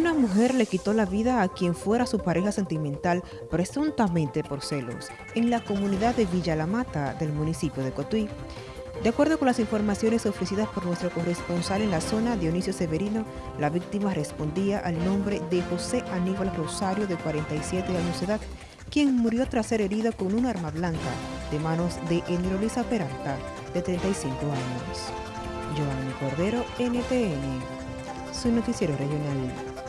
Una mujer le quitó la vida a quien fuera su pareja sentimental presuntamente por celos en la comunidad de Villa La Mata del municipio de Cotuí. De acuerdo con las informaciones ofrecidas por nuestro corresponsal en la zona, Dionisio Severino, la víctima respondía al nombre de José Aníbal Rosario, de 47 años de edad, quien murió tras ser herido con un arma blanca de manos de Eniro Lisa Peralta, de 35 años. Giovanni Cordero, NTN, su noticiero regional.